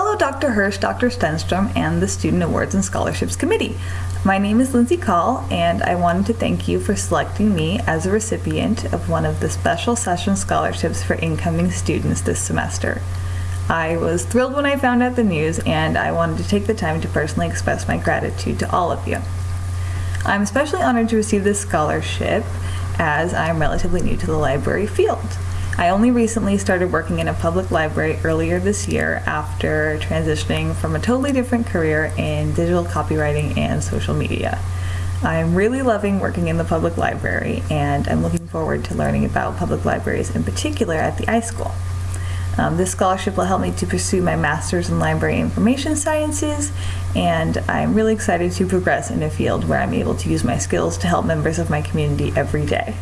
Hello, Dr. Hirsch, Dr. Stenstrom, and the Student Awards and Scholarships Committee. My name is Lindsay Call, and I wanted to thank you for selecting me as a recipient of one of the special session scholarships for incoming students this semester. I was thrilled when I found out the news, and I wanted to take the time to personally express my gratitude to all of you. I'm especially honored to receive this scholarship as I'm relatively new to the library field. I only recently started working in a public library earlier this year after transitioning from a totally different career in digital copywriting and social media. I'm really loving working in the public library and I'm looking forward to learning about public libraries in particular at the iSchool. Um, this scholarship will help me to pursue my master's in library information sciences, and I'm really excited to progress in a field where I'm able to use my skills to help members of my community every day.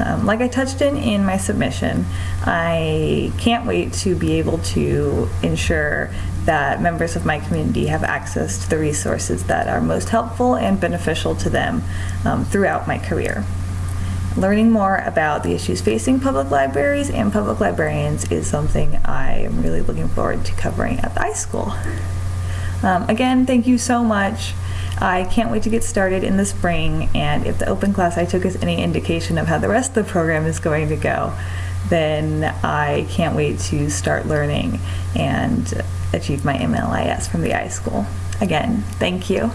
Um, like I touched in in my submission, I can't wait to be able to ensure that members of my community have access to the resources that are most helpful and beneficial to them um, throughout my career. Learning more about the issues facing public libraries and public librarians is something I am really looking forward to covering at the iSchool. Um, again, thank you so much. I can't wait to get started in the spring, and if the open class I took is any indication of how the rest of the program is going to go, then I can't wait to start learning and achieve my MLIS from the iSchool. Again, thank you.